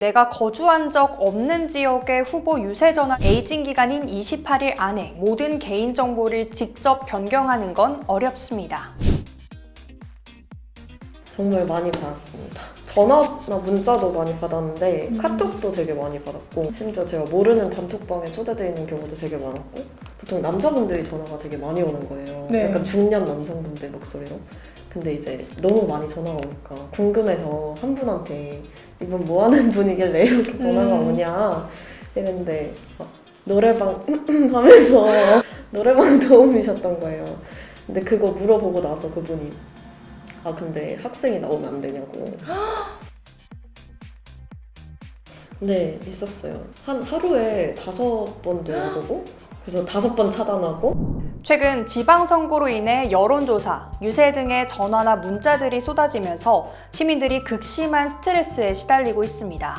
내가 거주한 적 없는 지역의 후보 유세 전화 에이징 기간인 28일 안에 모든 개인정보를 직접 변경하는 건 어렵습니다. 정말 많이 받았습니다. 전화나 문자도 많이 받았는데 카톡도 되게 많이 받았고 심지어 제가 모르는 단톡방에 초대되어 있는 경우도 되게 많았고 보통 남자분들이 전화가 되게 많이 오는 거예요. 네. 약간 중년 남성분들 목소리로. 근데 이제 너무 많이 전화가 오니까 궁금해서 한 분한테 이분 뭐 하는 분이길래 이렇게 전화가 음. 오냐 이랬는데 막 노래방 하면서 노래방 도움이셨던 거예요. 근데 그거 물어보고 나서 그분이 아 근데 학생이 나오면 안 되냐고. 네 있었어요. 한 하루에 다섯 번 들어보고 그래서 다섯 번 차단하고 최근 지방선거로 인해 여론조사, 유세 등의 전화나 문자들이 쏟아지면서 시민들이 극심한 스트레스에 시달리고 있습니다.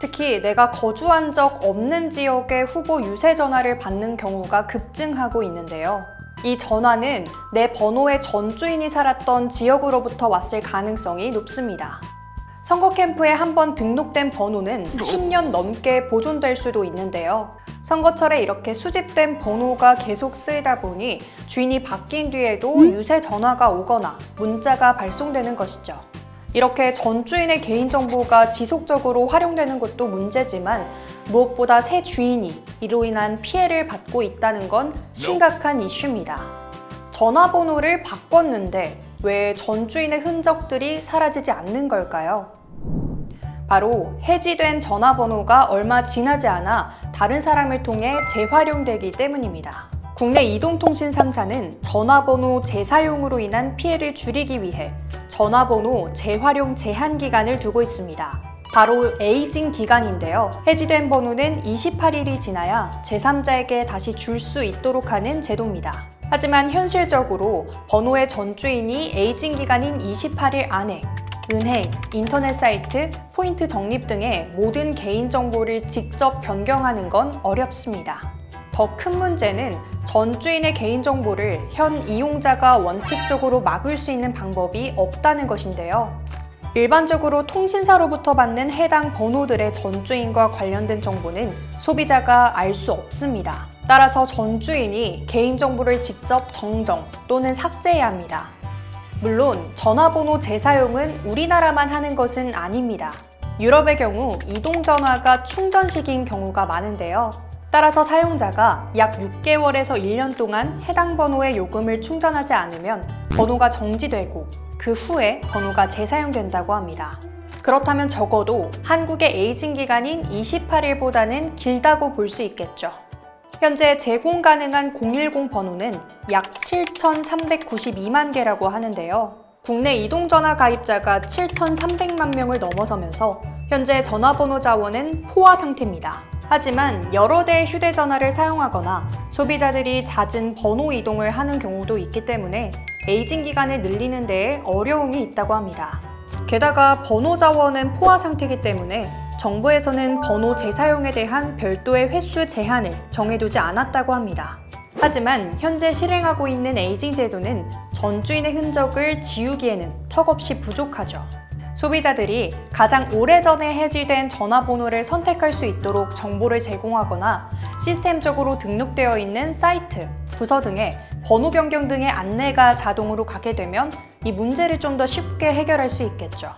특히 내가 거주한 적 없는 지역의 후보 유세 전화를 받는 경우가 급증하고 있는데요. 이 전화는 내 번호의 전 주인이 살았던 지역으로부터 왔을 가능성이 높습니다. 선거 캠프에 한 번 등록된 번호는 10년 넘게 보존될 수도 있는데요. 선거철에 이렇게 수집된 번호가 계속 쓰이다 보니 주인이 바뀐 뒤에도 유세 전화가 오거나 문자가 발송되는 것이죠. 이렇게 전 주인의 개인정보가 지속적으로 활용되는 것도 문제지만 무엇보다 새 주인이 이로 인한 피해를 받고 있다는 건 심각한 이슈입니다. 전화번호를 바꿨는데 왜 전 주인의 흔적들이 사라지지 않는 걸까요? 바로 해지된 전화번호가 얼마 지나지 않아 다른 사람을 통해 재활용되기 때문입니다. 국내 이동통신 3사는 전화번호 재사용으로 인한 피해를 줄이기 위해 전화번호 재활용 제한 기간을 두고 있습니다. 바로 aging 기간인데요. 해지된 번호는 28일이 지나야 제3자에게 다시 줄 수 있도록 하는 제도입니다. 하지만 현실적으로 번호의 전 주인이 aging 기간인 28일 안에 은행, 인터넷 사이트, 포인트 적립 등의 모든 개인정보를 직접 변경하는 건 어렵습니다. 더 큰 문제는 전 주인의 개인정보를 현 이용자가 원칙적으로 막을 수 있는 방법이 없다는 것인데요. 일반적으로 통신사로부터 받는 해당 번호들의 전 주인과 관련된 정보는 소비자가 알 수 없습니다. 따라서 전 주인이 개인정보를 직접 정정 또는 삭제해야 합니다. 물론 전화번호 재사용은 우리나라만 하는 것은 아닙니다. 유럽의 경우 이동전화가 충전식인 경우가 많은데요. 따라서 사용자가 약 6개월에서 1년 동안 해당 번호의 요금을 충전하지 않으면 번호가 정지되고 그 후에 번호가 재사용된다고 합니다. 그렇다면 적어도 한국의 에이징 기간인 28일보다는 길다고 볼 수 있겠죠. 현재 제공 가능한 010 번호는 약 7,392만 개라고 하는데요. 국내 이동전화 가입자가 7,300만 명을 넘어서면서 현재 전화번호 자원은 포화 상태입니다. 하지만 여러 대의 휴대전화를 사용하거나 소비자들이 잦은 번호 이동을 하는 경우도 있기 때문에 에이징 기간을 늘리는 데에 어려움이 있다고 합니다. 게다가 번호 자원은 포화 상태이기 때문에 정부에서는 번호 재사용에 대한 별도의 횟수 제한을 정해두지 않았다고 합니다. 하지만 현재 실행하고 있는 에이징 제도는 전 주인의 흔적을 지우기에는 턱없이 부족하죠. 소비자들이 가장 오래전에 해지된 전화번호를 선택할 수 있도록 정보를 제공하거나 시스템적으로 등록되어 있는 사이트, 부서 등에 번호 변경 등의 안내가 자동으로 가게 되면 이 문제를 좀 더 쉽게 해결할 수 있겠죠.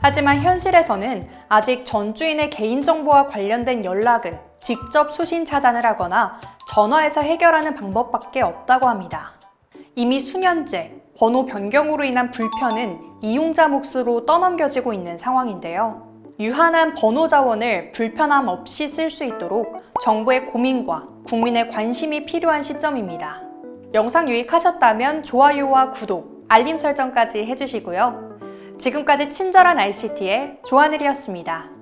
하지만 현실에서는 아직 전 주인의 개인정보와 관련된 연락은 직접 수신 차단을 하거나 전화해서 해결하는 방법밖에 없다고 합니다. 이미 수년째 번호 변경으로 인한 불편은 이용자 몫으로 떠넘겨지고 있는 상황인데요. 유한한 번호 자원을 불편함 없이 쓸 수 있도록 정부의 고민과 국민의 관심이 필요한 시점입니다. 영상 유익하셨다면 좋아요와 구독, 알림 설정까지 해주시고요. 지금까지 친절한 ICT의 조하늘이었습니다.